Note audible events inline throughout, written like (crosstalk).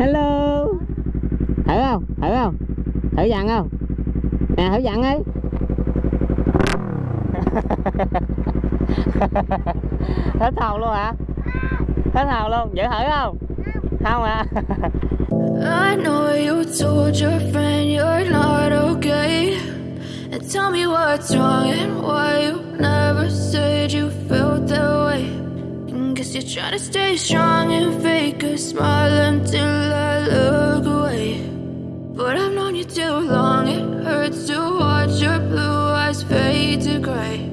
hello. Thử không? Thử không? Thử dặn không? Nè, thử dặn ấy. (laughs) Hết hồn luôn hả? Hết hồn luôn. Giữ thử không? Không à I know you told your friend you're not okay. And tell me what's wrong and why you never You're trying to stay strong and fake a smile until I look away. But I've known you too long, it hurts to watch your blue eyes fade to gray.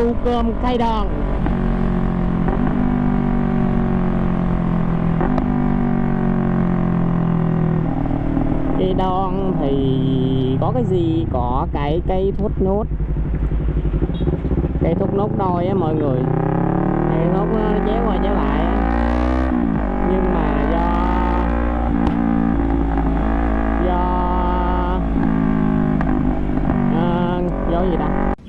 Cô cơm cây Đòn. Cây đòn thì có cái gì? Có cái cây thốt nốt. Cây thốt nốt đôi á mọi người. Cây thốt nó chéo qua chéo lại nhưng mà do do à, do gì ta?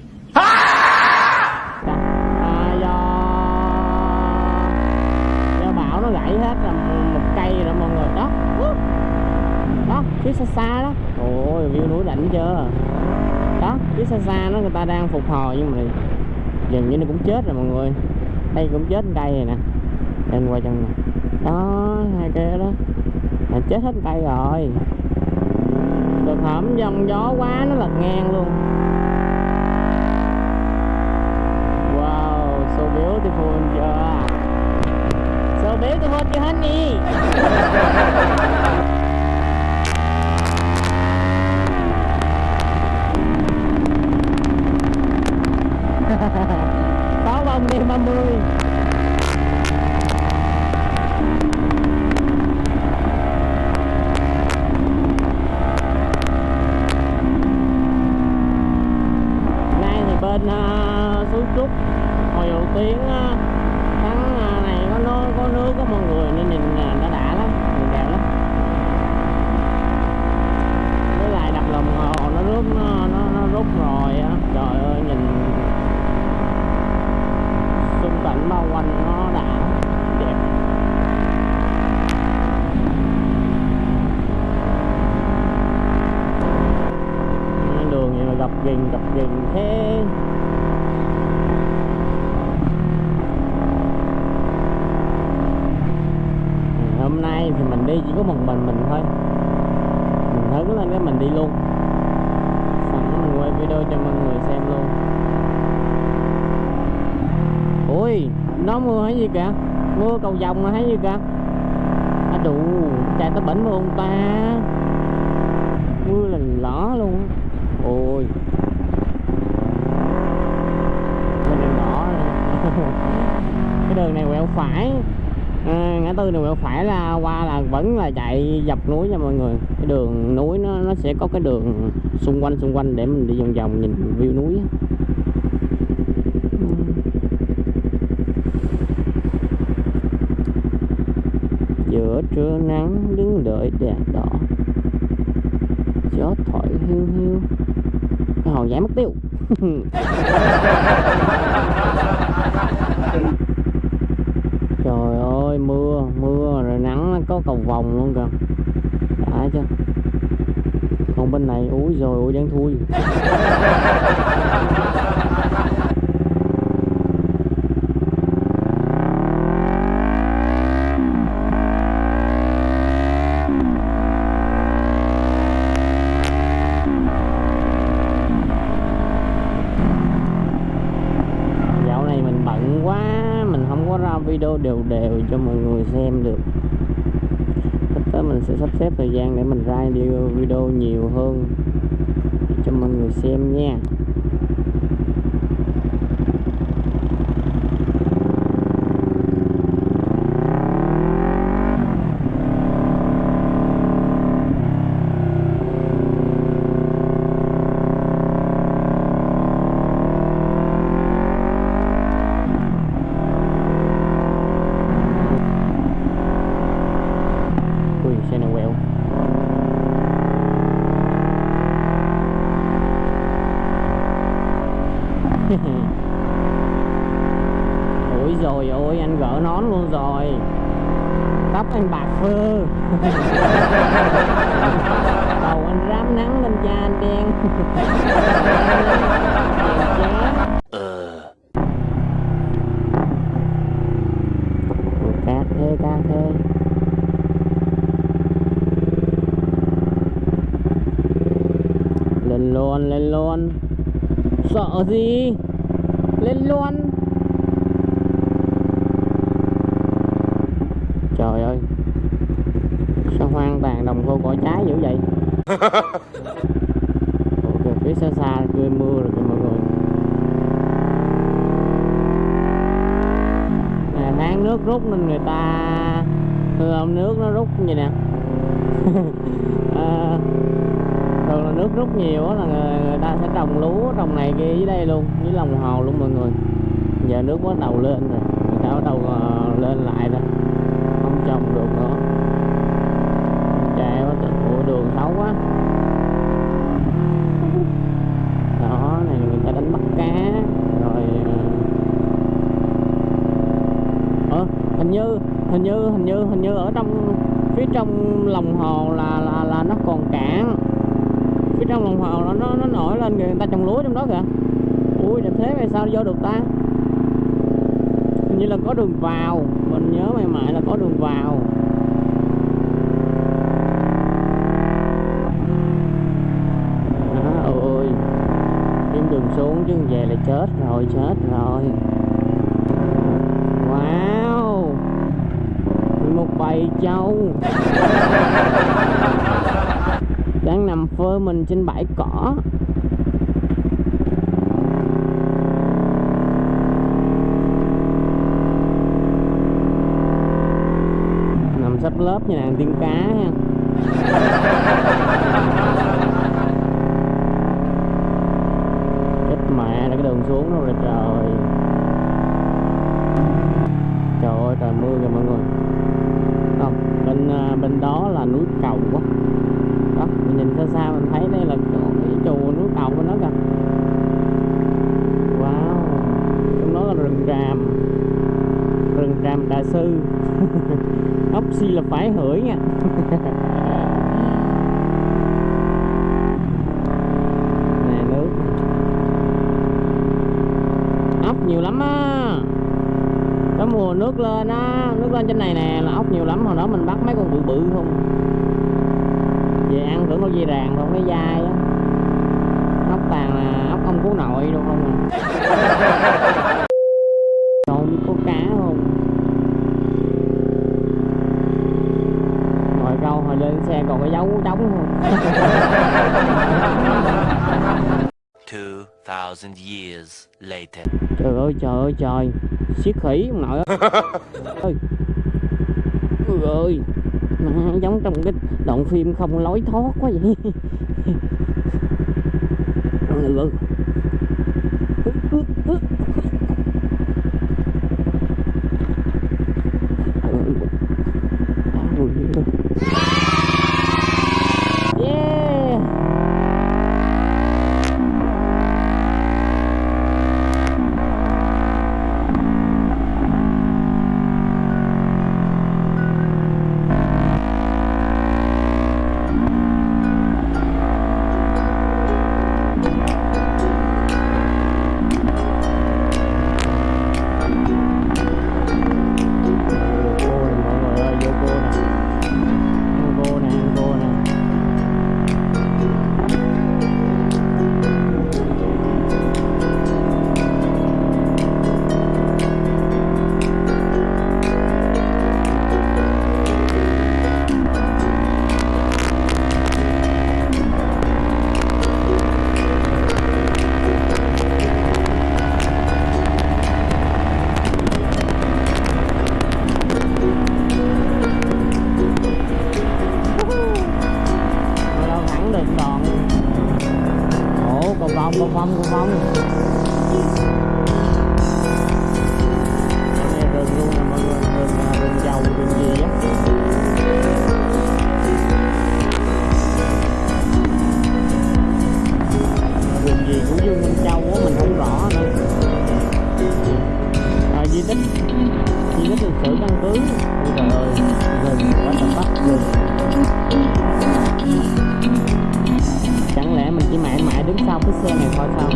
Phía xa xa đó. Ôi view núi đỉnh chưa? Đó phía xa xa nó người ta đang phục hồi nhưng mà dường như nó cũng chết rồi mọi người. Đây cũng chết cây này nè. Lên qua chân nè đó hai cây đó. Là chết hết cây rồi. Được hổm dòng gió quá nó lật ngang luôn. Wow so beautiful chưa? So beautiful chưa honey (laughs) có bông đêm 30 nay thì bên uh, suối trúc hồi đầu tiếng uh, ờ, tháng uh, này có nước có nước có mọi người nên nhìn uh, nó đã lắm nhìn đẹp lắm. Với lại đặt lồng hồ nó rút nó, nó, nó rút rồi á trời ơi nhìn cảnh bao quanh nó đã đẹp. Đường này là gặp ghềnh gặp ghềnh thế hôm nay thì mình đi chỉ có một mình mình thôi mình hứng lên cái mình đi luôn sẵn mình quay video cho mọi người xem luôn ui nó mưa hay gì kìa? Mưa cầu vòng mà thấy gì kìa? À đủ chạy tới bển luôn ta. Mưa là lỏ luôn ôi. Mình đường đỏ (laughs) cái đường này quẹo phải. À, ngã tư này quẹo phải là qua là vẫn là chạy dọc núi nha mọi người. Cái đường núi nó nó sẽ có cái đường xung quanh xung quanh để mình đi vòng vòng nhìn view núi á. giữa trưa nắng đứng đèn đỏ gió thổi, hiu hiu. Cái hồ giải mất tiêu. (laughs) Trời ơi, mưa mưa rồi nắng nó có cầu vòng luôn kìa. Đã chưa? Còn bên này, úi rồi ui đáng thui (laughs) dạo này mình bận quá mình không có ra video đều đều cho mọi người xem được. Sắp tới mình sẽ sắp xếp thời gian để mình ra video video nhiều hơn cho cho mọi người xem nha ui xe này quẹo ôi rồi ôi anh gỡ nón luôn rồi anh bạc phơ. (laughs) Đầu anh rám nắng lên da anh đen. (laughs) Ôi, cát thế cát thế lên luôn lên luôn. Sợ gì? Lên luôn. Trời ơi đồng khô cỏ trái dữ vậy. (laughs) Kìa, phía xa xa cười mưa rồi kìa mọi người. Nè tháng nước rút nên người ta thường nước nó rút như nè. À, (laughs) thường là nước rút nhiều là người, người ta sẽ trồng lúa trồng này kia dưới đây luôn dưới lòng hồ luôn mọi người. Giờ nước bắt đầu lên rồi người ta bắt đầu ờ, lên lại rồi. Không trồng được nữa chạy quá trời ủa đường xấu quá. Đó này người ta đánh bắt cá rồi ờ hình như hình như hình như hình như ở trong phía trong lòng hồ là là là nó còn cạn. Phía trong lòng hồ nó nó, nó nổi lên người ta trồng lúa trong đó kìa. Ui đẹp thế vậy sao vô được ta? Hình như là có đường vào mình nhớ mày mãi là có đường vào. Xuống chứ về là chết rồi chết rồi. Wow. Một bầy trâu. Đang nằm phơi mình trên bãi cỏ. Nằm sắp lớp như nàng tiếng cá ha chết mẹ là cái đường xuống đâu rồi trời trời ơi trời mưa kìa mọi người không bên à, bên đó là núi cầu quá đó mình nhìn xa xa mình thấy đây là chỗ cái chùa núi cầu của nó kìa wow trong đó là rừng tràm sư. (laughs) Ốc si là phải hửi nha. (laughs) Nè, nước. Ốc nhiều lắm á. Có mùa nước lên á. Nước lên trên này nè, là ốc nhiều lắm. Hồi đó mình bắt mấy con bự bự không? Về ăn tưởng có dây ràng không cái dai á. Ốc tàn là ốc không cứu nội đâu không à (laughs) rồi biết có cá không hồi câu hồi lên xe còn cái dấu trống không 2,000 years later. trời ơi trời ơi trời. Siết khỉ ông nội (laughs) ơi ơi. Ôi ơi. Mà giống trong cái đoạn phim không lối thoát quá vậy. (laughs) Ừ, vòng một vòng một vòng. Chẳng lẽ mình mãi đứng sau cái xe này thôi sao.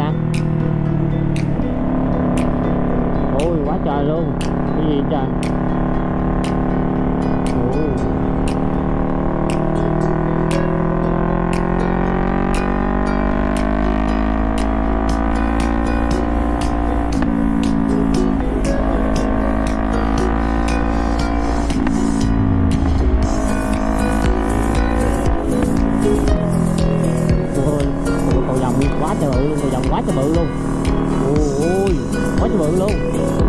Trồng ta quá trời luôn. Cái gì trời? Ôi, quá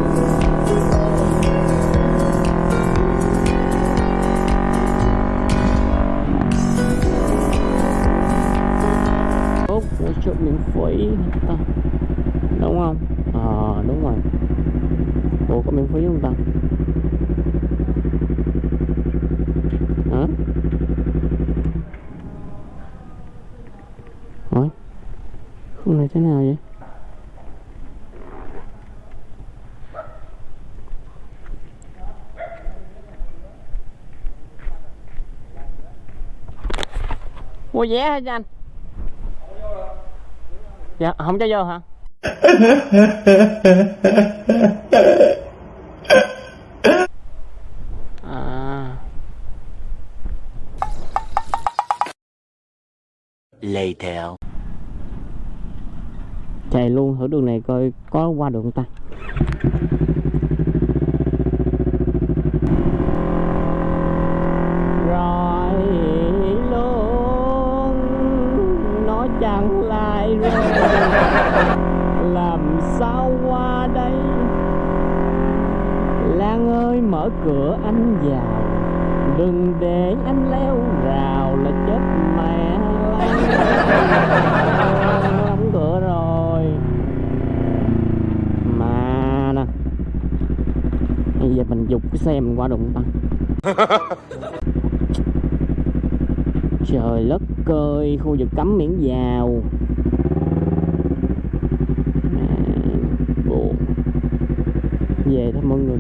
Mua vé hả cho anh? Dạ, không cho vô hả? À, Later. chạy luôn thử đường này coi có qua được không ta cửa anh vào. Đừng để anh leo rào là chết mẹ. Đóng cửa rồi. Mà nè. Bây giờ mình dục cái xe mình qua đụng ta. (laughs) Trời đất ơi Khu vực cấm miễn vào. À, Buồn. Về thôi mọi người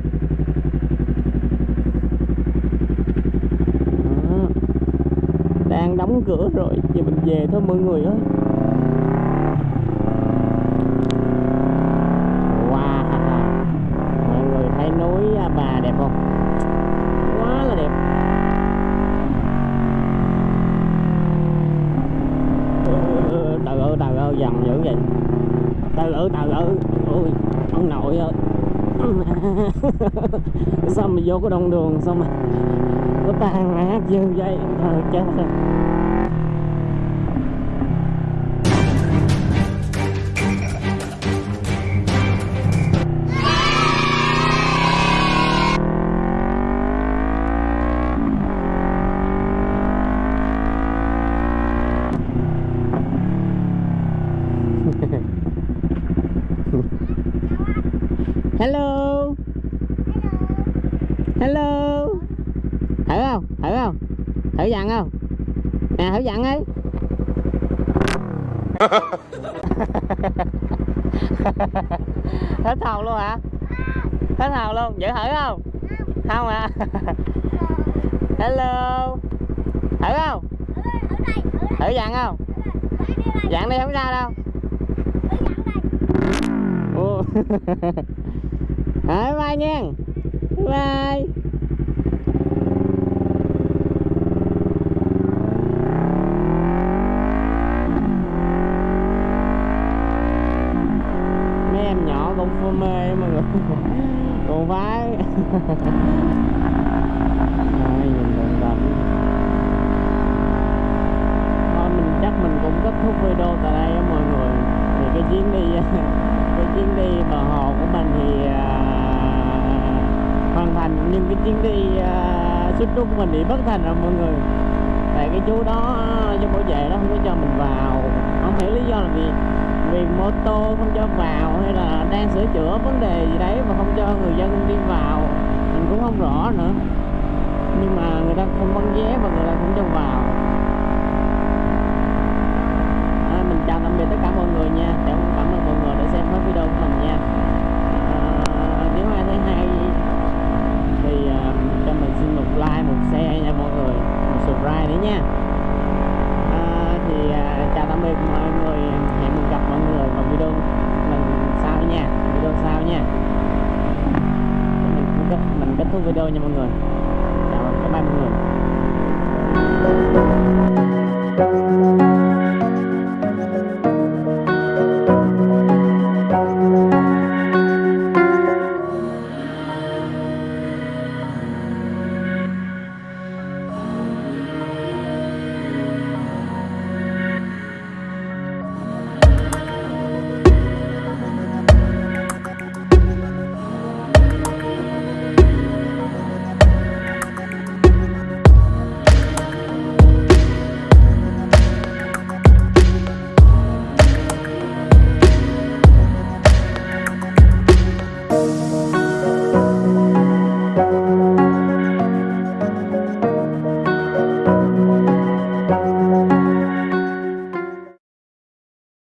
Đó. Đang đóng cửa rồi. Giờ mình về thôi mọi người ơi. Wow. Mọi người thấy núi à, Bà đẹp không? Quá là đẹp. Ừ, Từ từ từ dằn dữ vậy. Từ từ từ từ. Ôi ông nội ơi. (laughs) Sao mà vô cái đông đường Sao mà nó mẹ dư dây vậy Thôi chết rồi Hello Hello Hello không? Thử không? Thử dặn không? Nè thử dặn ấy (laughs) Hết hồn luôn hả? Hết hồn luôn, giữ thử không? Không à (laughs) Hello Thử không? Thử dặn không? Dặn đi không ra đâu thử (laughs) bye nha Bye mê mọi người còn phải Rồi, nhìn đường rộng thôi mình chắc mình cũng kết thúc video tại đây á mọi người. Thì cái chuyến đi (laughs) cái chuyến đi bờ hồ của mình thì à, hoàn thành. Nhưng cái chuyến đi à, xuất trúc của mình bị bất thành rồi mọi người. Tại cái chú đó chú bảo vệ đó không có cho mình vào. Không hiểu lý do là gì vì mô tô không cho vào hay là đang sửa chữa vấn đề gì đấy mà không cho người dân đi vào mình cũng không rõ nữa. Nhưng mà người ta không bán vé và người ta cũng cho vào. À, mình chào tạm biệt tất cả mọi người nha. Cảm cảm ơn mọi người đã xem hết video của mình nha. À, nếu ai thấy hay thì uh, cho mình xin một like một share nha mọi người. Một subscribe nữa nha. À, thì uh, chào tạm biệt mọi người. Nha. Mình kết, mình kết thúc video nha mọi người. Chào các bạn mọi người.